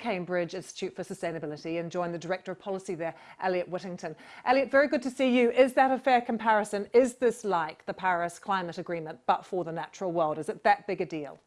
Cambridge Institute for Sustainability and join the Director of Policy there, Elliot Whittington. Elliot, very good to see you. Is that a fair comparison? Is this like the Paris Climate Agreement, but for the natural world? Is it that big a deal?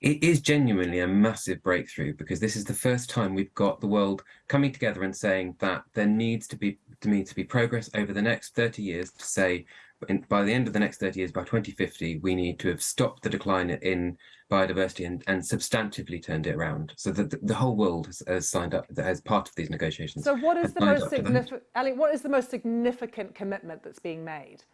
It is genuinely a massive breakthrough because this is the first time we've got the world coming together and saying that there needs to be to me to be progress over the next 30 years to say in, by the end of the next 30 years, by 2050, we need to have stopped the decline in biodiversity and, and substantively turned it around. So that the, the, whole world has, has, signed up as part of these negotiations. So what is the most significant, Ali, what is the most significant commitment that's being made?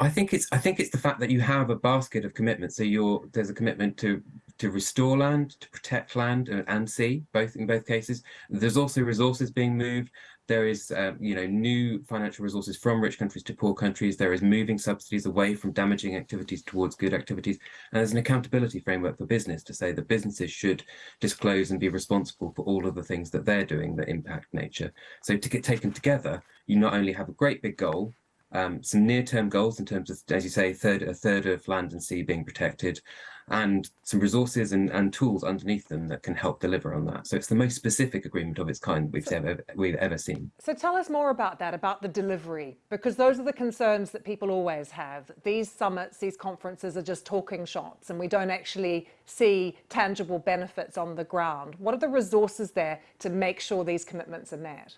I think it's I think it's the fact that you have a basket of commitments. So you're there's a commitment to to restore land, to protect land and, and sea, both in both cases. There's also resources being moved. There is, uh, you know, new financial resources from rich countries to poor countries. There is moving subsidies away from damaging activities towards good activities. And there's an accountability framework for business to say that businesses should disclose and be responsible for all of the things that they're doing that impact nature. So to get taken together, you not only have a great big goal, um, some near-term goals in terms of, as you say, third, a third of land and sea being protected, and some resources and, and tools underneath them that can help deliver on that. So it's the most specific agreement of its kind we've, so, ever, we've ever seen. So tell us more about that, about the delivery, because those are the concerns that people always have. These summits, these conferences are just talking shots and we don't actually see tangible benefits on the ground. What are the resources there to make sure these commitments are met?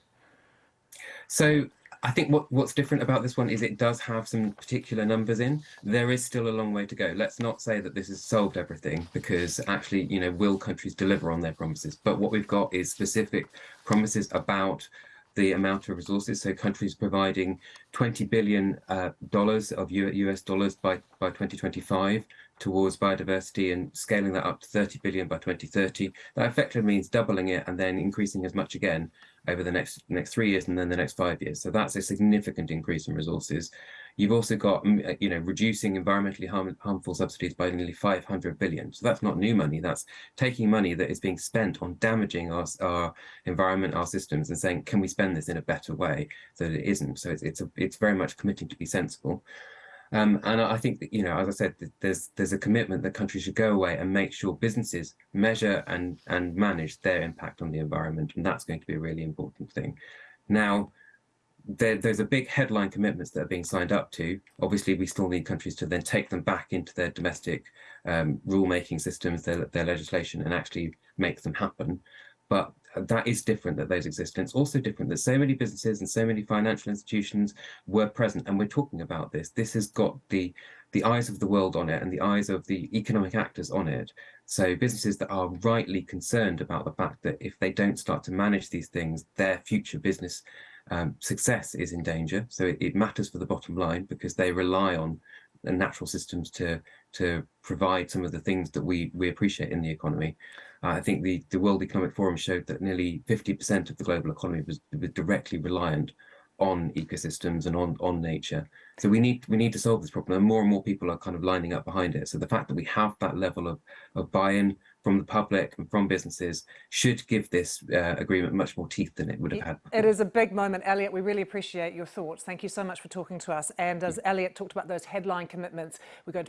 So I think what, what's different about this one is it does have some particular numbers in. There is still a long way to go. Let's not say that this has solved everything because actually, you know, will countries deliver on their promises? But what we've got is specific promises about the amount of resources. So countries providing 20 billion uh, dollars of US dollars by, by 2025 towards biodiversity and scaling that up to 30 billion by 2030. That effectively means doubling it and then increasing as much again over the next next three years and then the next five years. So that's a significant increase in resources. You've also got, mm, uh, you know, reducing environmentally harm, harmful subsidies by nearly 500 billion. So that's not new money. That's taking money that is being spent on damaging our, our environment, our systems, and saying, can we spend this in a better way so that it isn't? So it's it's, a, it's very much committing to be sensible. Um, and I think that, you know, as I said, there's there's a commitment that countries should go away and make sure businesses measure and, and manage their impact on the environment. And that's going to be a really important thing. Now, there, there's a big headline commitments that are being signed up to. Obviously, we still need countries to then take them back into their domestic um, rule-making systems, their, their legislation, and actually make them happen. But that is different that those exist. And it's also different that so many businesses and so many financial institutions were present and we're talking about this. This has got the, the eyes of the world on it and the eyes of the economic actors on it. So businesses that are rightly concerned about the fact that if they don't start to manage these things, their future business um, success is in danger. So it, it matters for the bottom line because they rely on the natural systems to to provide some of the things that we we appreciate in the economy. Uh, I think the the World Economic Forum showed that nearly 50% of the global economy was, was directly reliant on ecosystems and on on nature. So we need we need to solve this problem, and more and more people are kind of lining up behind it. So the fact that we have that level of of buy-in from the public and from businesses should give this uh, agreement much more teeth than it would have had. Before. It is a big moment, Elliot. We really appreciate your thoughts. Thank you so much for talking to us. And as Elliot talked about those headline commitments, we're going to